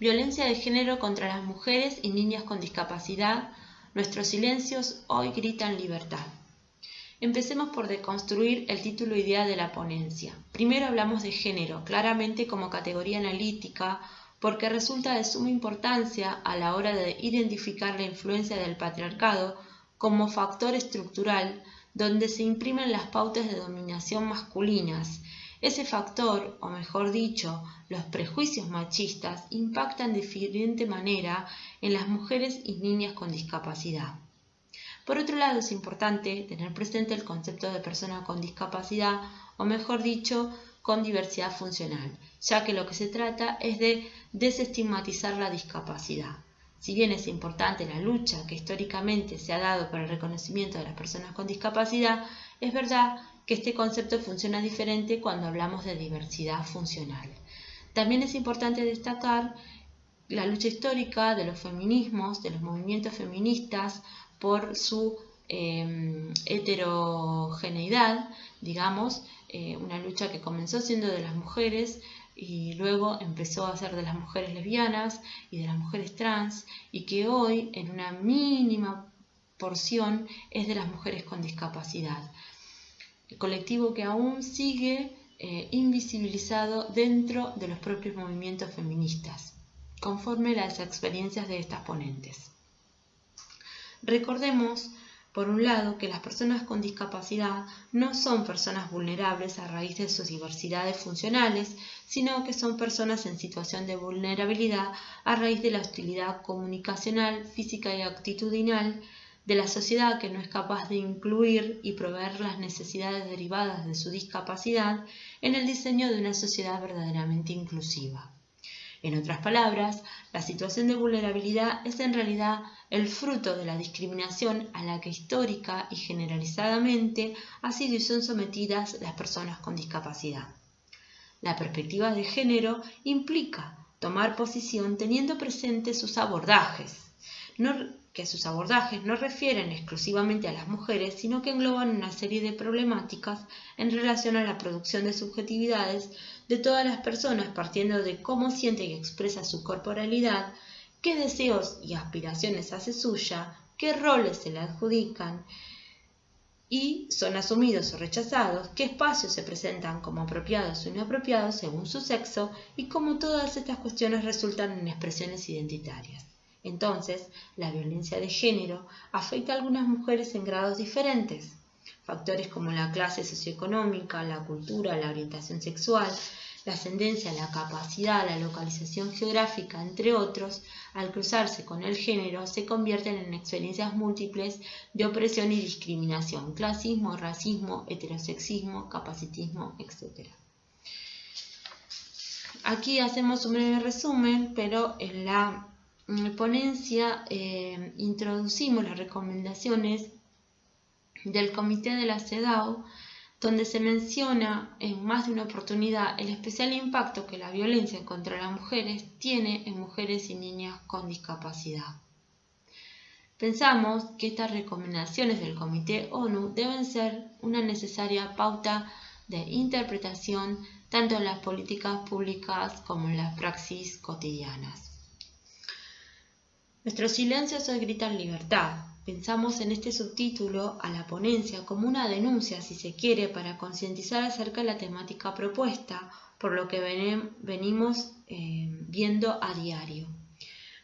Violencia de género contra las mujeres y niñas con discapacidad. Nuestros silencios hoy gritan libertad. Empecemos por deconstruir el título idea de la ponencia. Primero hablamos de género, claramente como categoría analítica, porque resulta de suma importancia a la hora de identificar la influencia del patriarcado como factor estructural donde se imprimen las pautas de dominación masculinas. Ese factor, o mejor dicho, los prejuicios machistas, impactan de diferente manera en las mujeres y niñas con discapacidad. Por otro lado, es importante tener presente el concepto de persona con discapacidad, o mejor dicho, con diversidad funcional, ya que lo que se trata es de desestigmatizar la discapacidad. Si bien es importante la lucha que históricamente se ha dado para el reconocimiento de las personas con discapacidad, es verdad que este concepto funciona diferente cuando hablamos de diversidad funcional. También es importante destacar la lucha histórica de los feminismos, de los movimientos feministas, por su em, heterogeneidad, digamos, eh, una lucha que comenzó siendo de las mujeres y luego empezó a ser de las mujeres lesbianas y de las mujeres trans y que hoy en una mínima porción es de las mujeres con discapacidad. Colectivo que aún sigue eh, invisibilizado dentro de los propios movimientos feministas, conforme las experiencias de estas ponentes. Recordemos por un lado, que las personas con discapacidad no son personas vulnerables a raíz de sus diversidades funcionales, sino que son personas en situación de vulnerabilidad a raíz de la hostilidad comunicacional, física y actitudinal de la sociedad que no es capaz de incluir y proveer las necesidades derivadas de su discapacidad en el diseño de una sociedad verdaderamente inclusiva. En otras palabras, la situación de vulnerabilidad es en realidad el fruto de la discriminación a la que histórica y generalizadamente ha sido y son sometidas las personas con discapacidad. La perspectiva de género implica tomar posición teniendo presentes sus abordajes, que sus abordajes no refieren exclusivamente a las mujeres, sino que engloban una serie de problemáticas en relación a la producción de subjetividades de todas las personas partiendo de cómo siente y expresa su corporalidad, qué deseos y aspiraciones hace suya, qué roles se le adjudican y son asumidos o rechazados, qué espacios se presentan como apropiados o inapropiados según su sexo y cómo todas estas cuestiones resultan en expresiones identitarias. Entonces, la violencia de género afecta a algunas mujeres en grados diferentes. Factores como la clase socioeconómica, la cultura, la orientación sexual, la ascendencia, la capacidad, la localización geográfica, entre otros, al cruzarse con el género, se convierten en experiencias múltiples de opresión y discriminación, clasismo, racismo, heterosexismo, capacitismo, etc. Aquí hacemos un breve resumen, pero en la ponencia eh, introducimos las recomendaciones del Comité de la CEDAW donde se menciona en más de una oportunidad el especial impacto que la violencia contra las mujeres tiene en mujeres y niñas con discapacidad. Pensamos que estas recomendaciones del Comité ONU deben ser una necesaria pauta de interpretación tanto en las políticas públicas como en las praxis cotidianas. Nuestros silencios hoy gritan libertad, Pensamos en este subtítulo a la ponencia como una denuncia, si se quiere, para concientizar acerca de la temática propuesta, por lo que venimos eh, viendo a diario.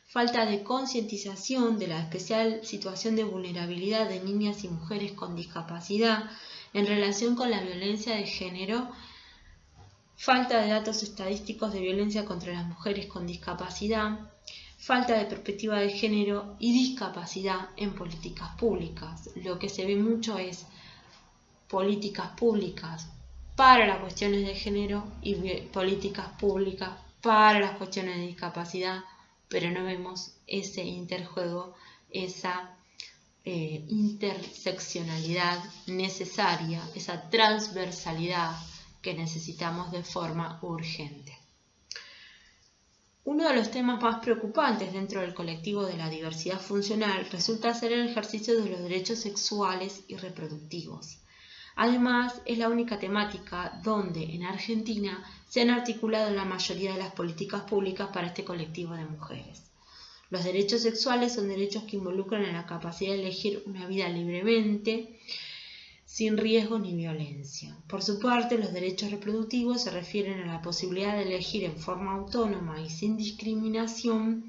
Falta de concientización de la especial situación de vulnerabilidad de niñas y mujeres con discapacidad en relación con la violencia de género, falta de datos estadísticos de violencia contra las mujeres con discapacidad, falta de perspectiva de género y discapacidad en políticas públicas. Lo que se ve mucho es políticas públicas para las cuestiones de género y políticas públicas para las cuestiones de discapacidad, pero no vemos ese interjuego, esa eh, interseccionalidad necesaria, esa transversalidad que necesitamos de forma urgente. Uno de los temas más preocupantes dentro del colectivo de la diversidad funcional resulta ser el ejercicio de los derechos sexuales y reproductivos. Además, es la única temática donde en Argentina se han articulado la mayoría de las políticas públicas para este colectivo de mujeres. Los derechos sexuales son derechos que involucran en la capacidad de elegir una vida libremente, sin riesgo ni violencia. Por su parte, los derechos reproductivos se refieren a la posibilidad de elegir en forma autónoma y sin discriminación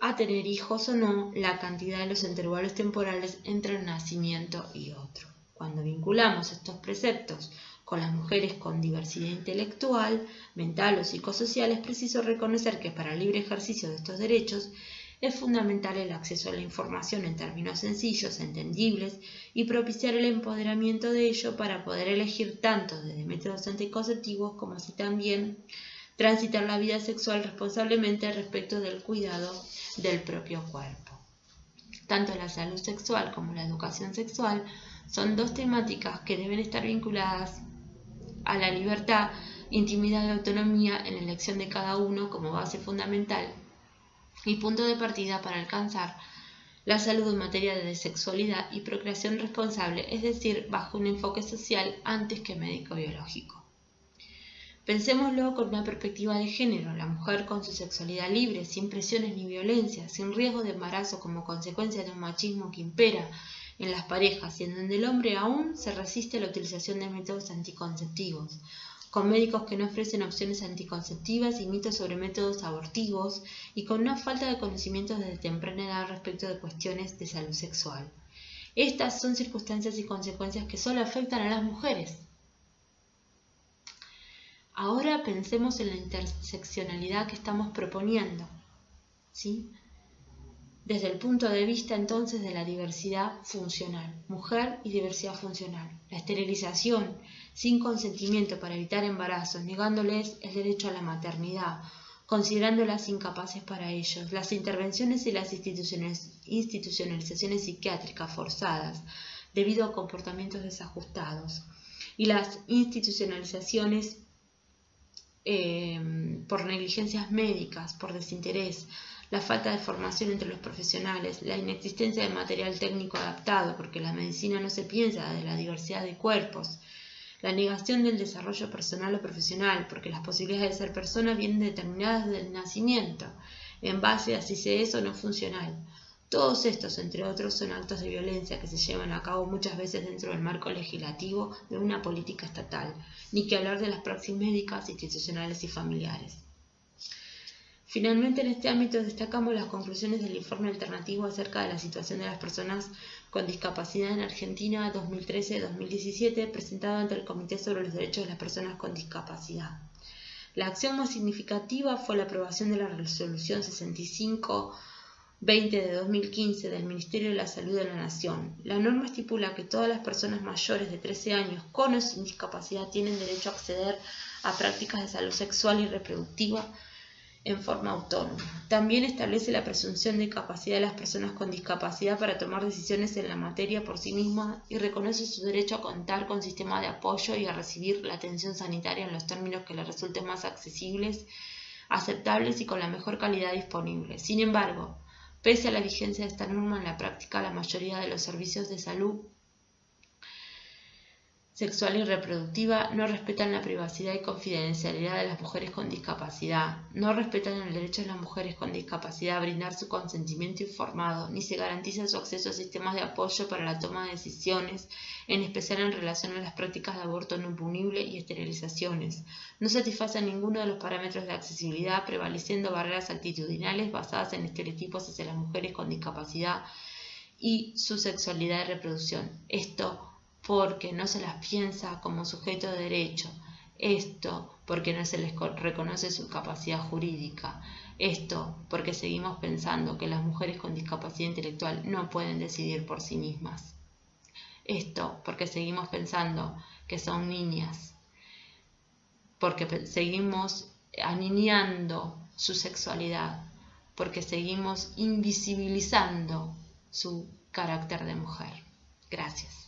a tener hijos o no, la cantidad de los intervalos temporales entre un nacimiento y otro. Cuando vinculamos estos preceptos con las mujeres con diversidad intelectual, mental o psicosocial, es preciso reconocer que para el libre ejercicio de estos derechos es fundamental el acceso a la información en términos sencillos, entendibles y propiciar el empoderamiento de ello para poder elegir tanto desde métodos anticonceptivos como así también transitar la vida sexual responsablemente respecto del cuidado del propio cuerpo. Tanto la salud sexual como la educación sexual son dos temáticas que deben estar vinculadas a la libertad, intimidad y autonomía en la elección de cada uno como base fundamental y punto de partida para alcanzar la salud en materia de sexualidad y procreación responsable, es decir, bajo un enfoque social antes que médico-biológico. Pensémoslo con una perspectiva de género, la mujer con su sexualidad libre, sin presiones ni violencia, sin riesgo de embarazo como consecuencia de un machismo que impera en las parejas y en donde el hombre aún se resiste a la utilización de métodos anticonceptivos, con médicos que no ofrecen opciones anticonceptivas y mitos sobre métodos abortivos y con una falta de conocimientos desde temprana edad respecto de cuestiones de salud sexual. Estas son circunstancias y consecuencias que solo afectan a las mujeres. Ahora pensemos en la interseccionalidad que estamos proponiendo. ¿sí? desde el punto de vista entonces de la diversidad funcional, mujer y diversidad funcional. La esterilización sin consentimiento para evitar embarazos, negándoles el derecho a la maternidad, considerándolas incapaces para ellos, las intervenciones y las institucionalizaciones psiquiátricas forzadas debido a comportamientos desajustados y las institucionalizaciones eh, por negligencias médicas, por desinterés, la falta de formación entre los profesionales, la inexistencia de material técnico adaptado, porque la medicina no se piensa de la diversidad de cuerpos, la negación del desarrollo personal o profesional, porque las posibilidades de ser persona vienen determinadas desde el nacimiento, en base a si se es o no funcional. Todos estos, entre otros, son actos de violencia que se llevan a cabo muchas veces dentro del marco legislativo de una política estatal, ni que hablar de las praxis médicas, institucionales y familiares. Finalmente, en este ámbito destacamos las conclusiones del informe alternativo acerca de la situación de las personas con discapacidad en Argentina 2013-2017, presentado ante el Comité sobre los Derechos de las Personas con Discapacidad. La acción más significativa fue la aprobación de la resolución 65 20 de 2015 del Ministerio de la Salud de la Nación. La norma estipula que todas las personas mayores de 13 años con o sin discapacidad tienen derecho a acceder a prácticas de salud sexual y reproductiva en forma autónoma. También establece la presunción de capacidad de las personas con discapacidad para tomar decisiones en la materia por sí mismas y reconoce su derecho a contar con sistemas de apoyo y a recibir la atención sanitaria en los términos que les resulten más accesibles, aceptables y con la mejor calidad disponible. Sin embargo, pese a la vigencia de esta norma en la práctica, la mayoría de los servicios de salud sexual y reproductiva no respetan la privacidad y confidencialidad de las mujeres con discapacidad, no respetan el derecho de las mujeres con discapacidad a brindar su consentimiento informado, ni se garantiza su acceso a sistemas de apoyo para la toma de decisiones, en especial en relación a las prácticas de aborto no punible y esterilizaciones. No satisfacen ninguno de los parámetros de accesibilidad, prevaleciendo barreras actitudinales basadas en estereotipos hacia las mujeres con discapacidad y su sexualidad y reproducción. Esto porque no se las piensa como sujeto de derecho, esto porque no se les reconoce su capacidad jurídica, esto porque seguimos pensando que las mujeres con discapacidad intelectual no pueden decidir por sí mismas, esto porque seguimos pensando que son niñas, porque seguimos aniñando su sexualidad, porque seguimos invisibilizando su carácter de mujer. Gracias.